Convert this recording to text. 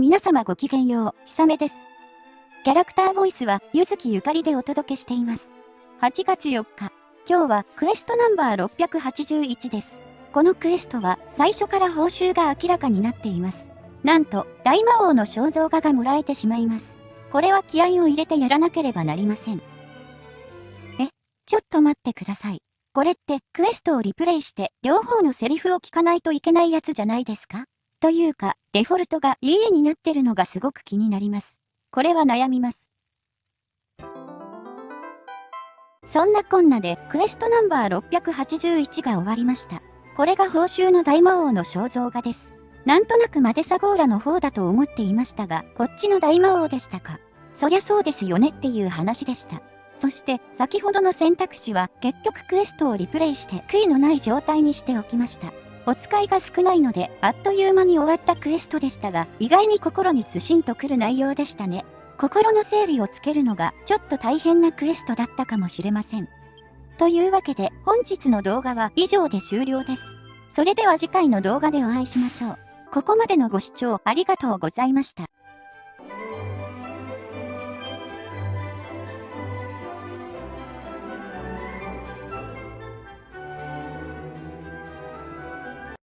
皆様ごきげんよう、ひさめです。キャラクターボイスは、ゆずきゆかりでお届けしています。8月4日、今日はクエストナンバー681です。このクエストは、最初から報酬が明らかになっています。なんと、大魔王の肖像画がもらえてしまいます。これは気合を入れてやらなければなりません。え、ちょっと待ってください。これってクエストをリプレイして両方のセリフを聞かないといけないやつじゃないですか？というか、デフォルトが家になってるのがすごく気になります。これは悩みます。そんなこんなでクエストナンバー681が終わりました。これが報酬の大魔王の肖像画です。なんとなくマデサゴーラの方だと思っていましたが、こっちの大魔王でしたか。そりゃそうですよねっていう話でした。そして先ほどの選択肢は結局クエストをリプレイして悔いのない状態にしておきました。お使いが少ないので、あっという間に終わったクエストでしたが、意外に心にずしんとくる内容でしたね。心の整理をつけるのが、ちょっと大変なクエストだったかもしれません。というわけで、本日の動画は以上で終了です。それでは次回の動画でお会いしましょう。ここまでのご視聴ありがとうございました。